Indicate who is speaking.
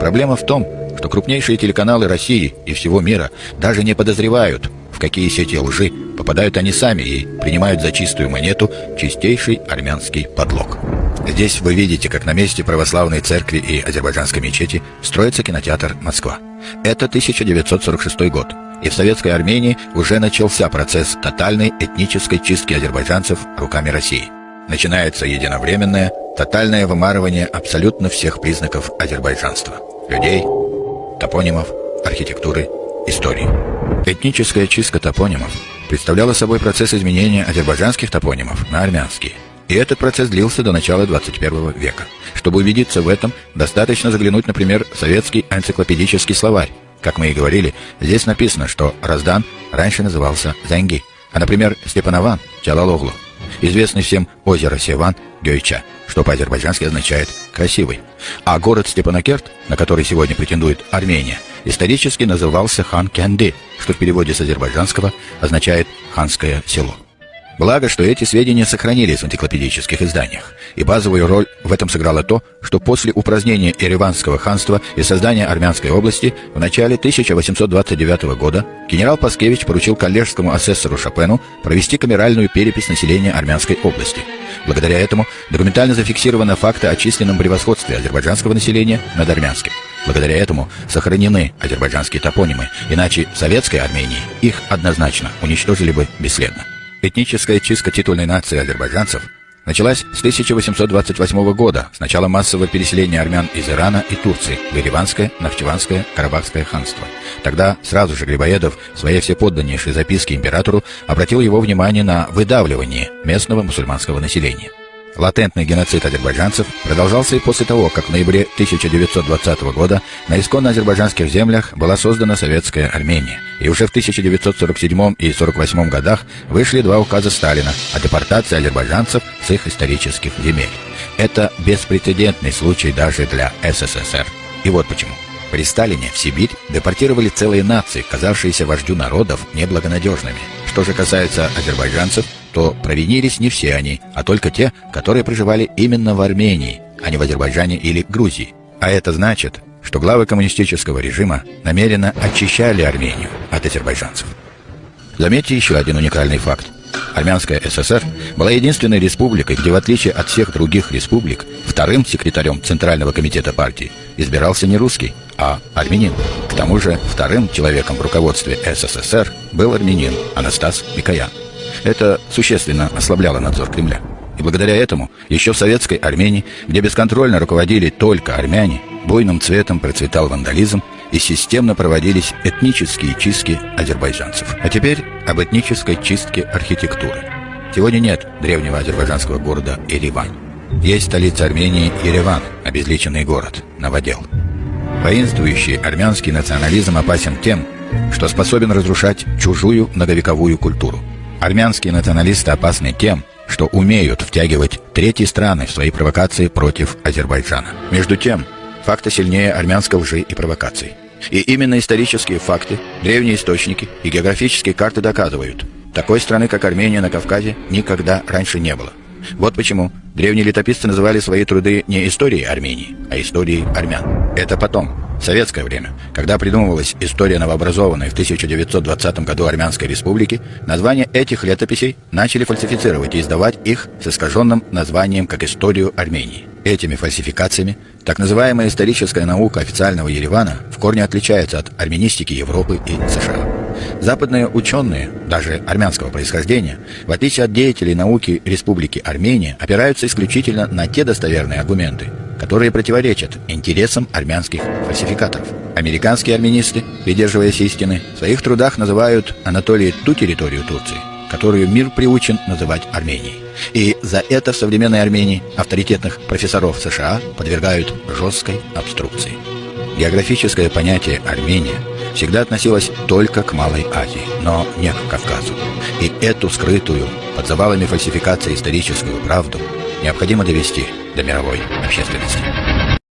Speaker 1: Проблема в том, что крупнейшие телеканалы России и всего мира даже не подозревают, в какие сети лжи попадают они сами и принимают за чистую монету чистейший армянский подлог. Здесь вы видите, как на месте православной церкви и азербайджанской мечети строится кинотеатр «Москва». Это 1946 год, и в советской Армении уже начался процесс тотальной этнической чистки азербайджанцев руками России. Начинается единовременное, тотальное вымарывание абсолютно всех признаков азербайджанства – людей, топонимов, архитектуры, истории. Этническая чистка топонимов представляла собой процесс изменения азербайджанских топонимов на армянские. И этот процесс длился до начала 21 века. Чтобы убедиться в этом, достаточно заглянуть, например, в советский энциклопедический словарь. Как мы и говорили, здесь написано, что Раздан раньше назывался Зенги, а, например, Степанован – Чалалоглу. Известный всем озеро Севан – Гёйча, что по-азербайджански означает «красивый». А город Степанакерт, на который сегодня претендует Армения, исторически назывался Хан Кенди, что в переводе с азербайджанского означает «ханское село». Благо, что эти сведения сохранились в энциклопедических изданиях, и базовую роль в этом сыграло то, что после упразднения Ереванского ханства и создания Армянской области в начале 1829 года генерал Паскевич поручил коллежскому асессору Шопену провести камеральную перепись населения Армянской области. Благодаря этому документально зафиксированы факты о численном превосходстве азербайджанского населения над армянским. Благодаря этому сохранены азербайджанские топонимы, иначе в советской Армении их однозначно уничтожили бы бесследно. Этническая чистка титульной нации азербайджанцев началась с 1828 года, с начала массового переселения армян из Ирана и Турции в Ереванское, Нахчеванское, Карабахское ханство. Тогда сразу же Грибоедов в своей всеподданнейшей записке императору обратил его внимание на выдавливание местного мусульманского населения. Латентный геноцид азербайджанцев продолжался и после того, как в ноябре 1920 года на исконно азербайджанских землях была создана Советская Армения. И уже в 1947 и 1948 годах вышли два указа Сталина о депортации азербайджанцев с их исторических земель. Это беспрецедентный случай даже для СССР. И вот почему. При Сталине в Сибирь депортировали целые нации, казавшиеся вождю народов неблагонадежными. Что же касается азербайджанцев, то провинились не все они, а только те, которые проживали именно в Армении, а не в Азербайджане или Грузии. А это значит, что главы коммунистического режима намеренно очищали Армению от азербайджанцев. Заметьте еще один уникальный факт. Армянская ССР была единственной республикой, где, в отличие от всех других республик, вторым секретарем Центрального комитета партии избирался не русский, а армянин. К тому же вторым человеком в руководстве СССР был армянин Анастас Микоян. Это существенно ослабляло надзор Кремля. И благодаря этому еще в советской Армении, где бесконтрольно руководили только армяне, буйным цветом процветал вандализм и системно проводились этнические чистки азербайджанцев. А теперь об этнической чистке архитектуры. Сегодня нет древнего азербайджанского города Ереван. Есть столица Армении Ереван, обезличенный город, новодел. Воинствующий армянский национализм опасен тем, что способен разрушать чужую многовековую культуру – Армянские националисты опасны тем, что умеют втягивать третьи страны в свои провокации против Азербайджана. Между тем, факты сильнее армянской лжи и провокаций. И именно исторические факты, древние источники и географические карты доказывают, такой страны, как Армения на Кавказе, никогда раньше не было. Вот почему древние летописцы называли свои труды не историей Армении, а историей армян. Это потом, в советское время, когда придумывалась история новообразованной в 1920 году Армянской республики, названия этих летописей начали фальсифицировать и издавать их с искаженным названием как «Историю Армении». Этими фальсификациями так называемая историческая наука официального Еревана в корне отличается от армянистики Европы и США. Западные ученые, даже армянского происхождения, в отличие от деятелей науки Республики Армения, опираются исключительно на те достоверные аргументы, которые противоречат интересам армянских фальсификаторов. Американские армянисты, придерживаясь истины, в своих трудах называют Анатолии ту территорию Турции, которую мир приучен называть Арменией. И за это в современной Армении авторитетных профессоров США подвергают жесткой обструкции. Географическое понятие «Армения» всегда относилось только к Малой Азии, но не к Кавказу. И эту скрытую, под завалами фальсификации историческую правду необходимо довести до мировой общественности.